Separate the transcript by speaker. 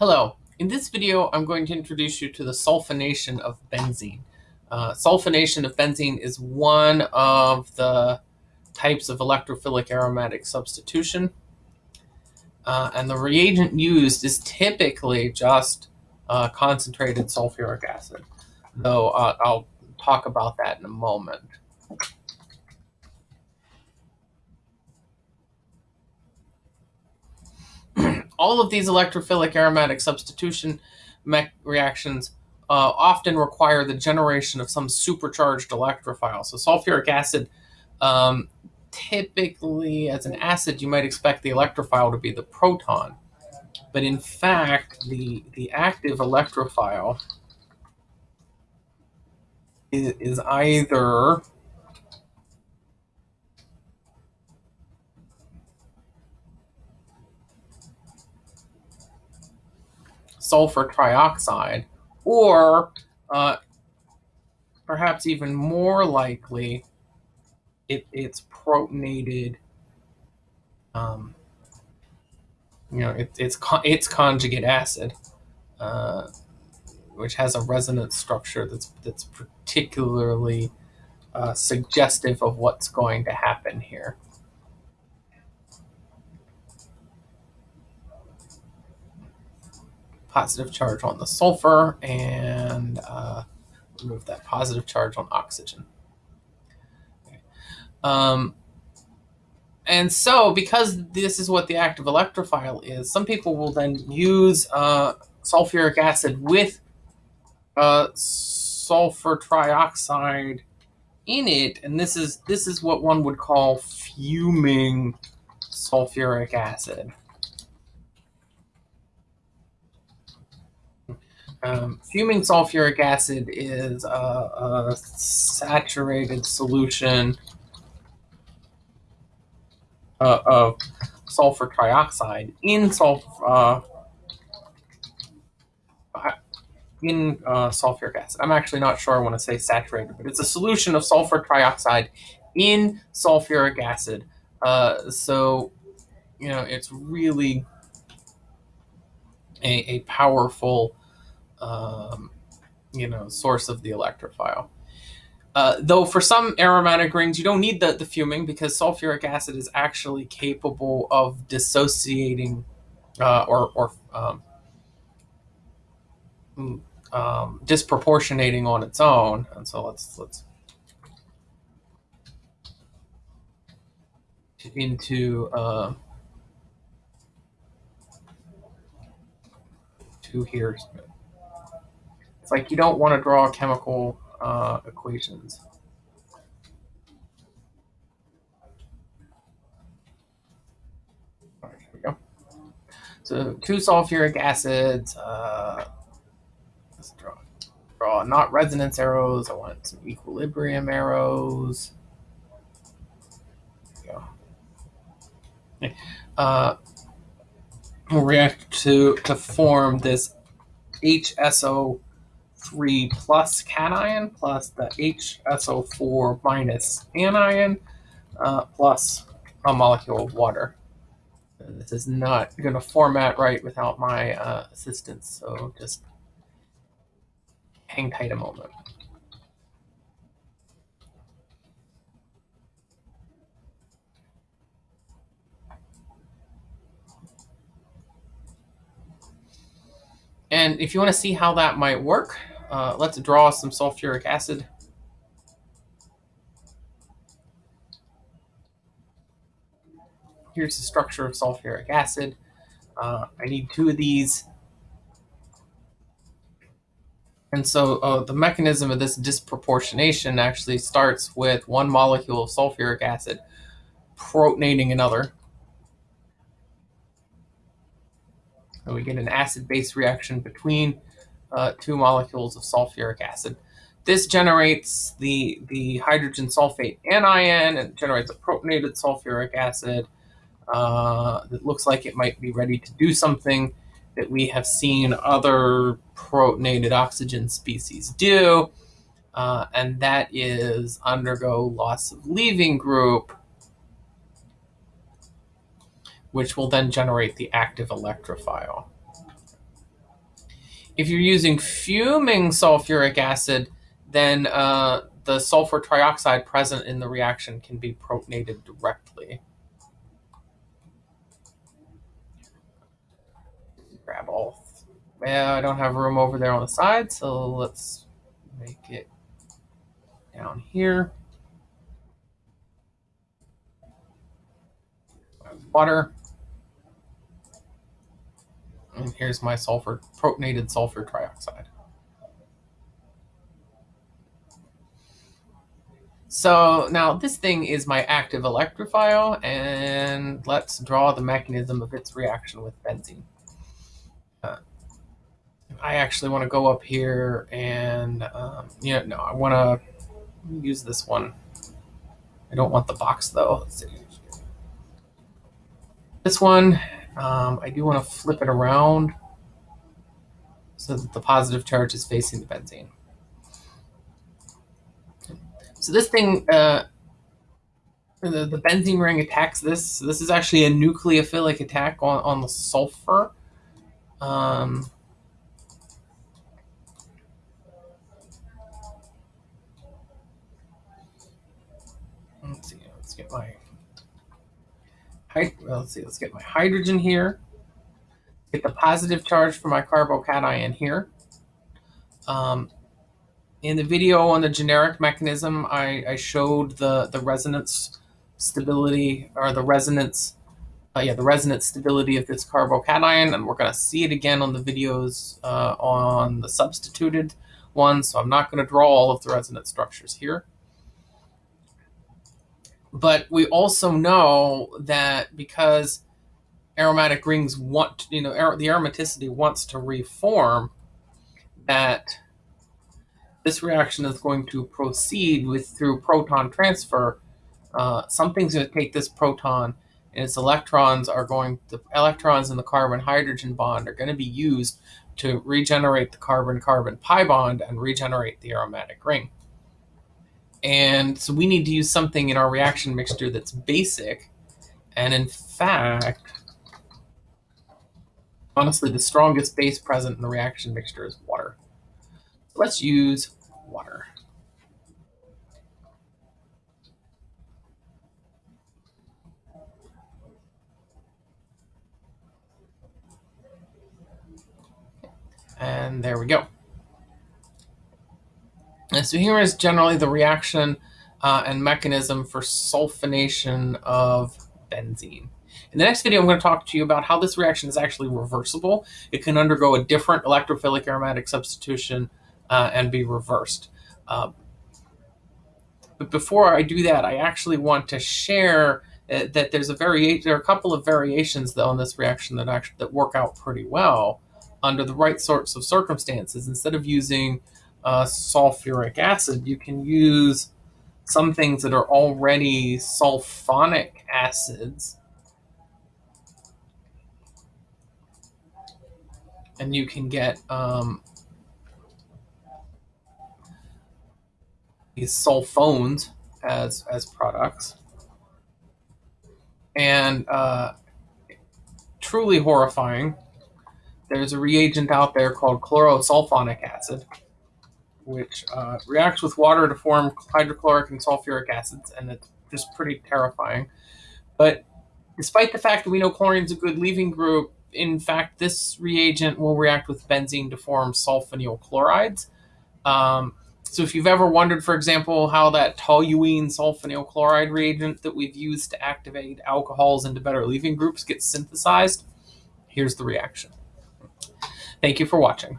Speaker 1: Hello, in this video I'm going to introduce you to the sulfonation of benzene. Uh, sulfonation of benzene is one of the types of electrophilic aromatic substitution. Uh, and the reagent used is typically just uh, concentrated sulfuric acid, though uh, I'll talk about that in a moment. All of these electrophilic aromatic substitution reactions uh, often require the generation of some supercharged electrophile. So sulfuric acid, um, typically as an acid, you might expect the electrophile to be the proton. But in fact, the, the active electrophile is, is either sulfur trioxide, or uh, perhaps even more likely, it, it's protonated. Um, you know, it, it's it's conjugate acid, uh, which has a resonance structure that's that's particularly uh, suggestive of what's going to happen here. Positive charge on the sulfur and uh, remove that positive charge on oxygen. Okay. Um, and so, because this is what the active electrophile is, some people will then use uh, sulfuric acid with uh, sulfur trioxide in it, and this is this is what one would call fuming sulfuric acid. Um, fuming sulfuric acid is a, a saturated solution uh, of sulfur trioxide in uh, in uh, sulfuric acid. I'm actually not sure I want to say saturated, but it's a solution of sulfur trioxide in sulfuric acid. Uh, so, you know, it's really a, a powerful um, you know, source of the electrophile. Uh, though for some aromatic rings, you don't need the, the fuming because sulfuric acid is actually capable of dissociating uh, or, or um, mm, um, disproportionating on its own. And so let's let's into uh, two here. It's like you don't want to draw chemical uh, equations. All right, here we go. So two sulfuric acids. Uh, let's draw, draw not resonance arrows. I want some equilibrium arrows. We go. Uh, we'll react to to form this HSO 3 plus cation plus the HSO4 minus anion uh, plus a molecule of water. And this is not going to format right without my uh, assistance, so just hang tight a moment. And if you want to see how that might work, uh, let's draw some sulfuric acid. Here's the structure of sulfuric acid. Uh, I need two of these. And so uh, the mechanism of this disproportionation actually starts with one molecule of sulfuric acid protonating another. So we get an acid-base reaction between uh, two molecules of sulfuric acid. This generates the, the hydrogen sulfate anion it generates a protonated sulfuric acid uh, that looks like it might be ready to do something that we have seen other protonated oxygen species do, uh, and that is undergo loss of leaving group, which will then generate the active electrophile. If you're using fuming sulfuric acid, then uh, the sulfur trioxide present in the reaction can be protonated directly. Grab all. Yeah, I don't have room over there on the side, so let's make it down here. Water. And here's my sulfur, protonated sulfur trioxide. So now this thing is my active electrophile, and let's draw the mechanism of its reaction with benzene. Uh, I actually want to go up here and, um, yeah, no, I want to use this one. I don't want the box though. This one, um, I do want to flip it around so that the positive charge is facing the benzene. So this thing, uh, the, the benzene ring attacks this. This is actually a nucleophilic attack on, on the sulfur. Um, let's see, let's get my well, let's see, let's get my hydrogen here. Get the positive charge for my carbocation here. Um, in the video on the generic mechanism, I, I showed the, the resonance stability or the resonance, uh, yeah, the resonance stability of this carbocation, and we're going to see it again on the videos uh, on the substituted one. So I'm not going to draw all of the resonance structures here. But we also know that because aromatic rings want, you know, the aromaticity wants to reform, that this reaction is going to proceed with through proton transfer. Uh, something's going to take this proton and its electrons are going, the electrons in the carbon-hydrogen bond are going to be used to regenerate the carbon-carbon pi bond and regenerate the aromatic ring. And so we need to use something in our reaction mixture that's basic. And in fact, honestly, the strongest base present in the reaction mixture is water. So let's use water. And there we go. And so here is generally the reaction uh, and mechanism for sulfonation of benzene. In the next video, I'm going to talk to you about how this reaction is actually reversible. It can undergo a different electrophilic aromatic substitution uh, and be reversed. Uh, but before I do that, I actually want to share uh, that there's a variation. There are a couple of variations though on this reaction that actually that work out pretty well under the right sorts of circumstances. Instead of using uh, sulfuric acid, you can use some things that are already sulfonic acids. And you can get um, these sulfones as, as products. And uh, truly horrifying, there's a reagent out there called chlorosulfonic acid which uh, reacts with water to form hydrochloric and sulfuric acids, and it's just pretty terrifying. But despite the fact that we know chlorine is a good leaving group, in fact, this reagent will react with benzene to form sulfonyl chlorides. Um, so if you've ever wondered, for example, how that toluene sulfonyl chloride reagent that we've used to activate alcohols into better leaving groups gets synthesized, here's the reaction. Thank you for watching.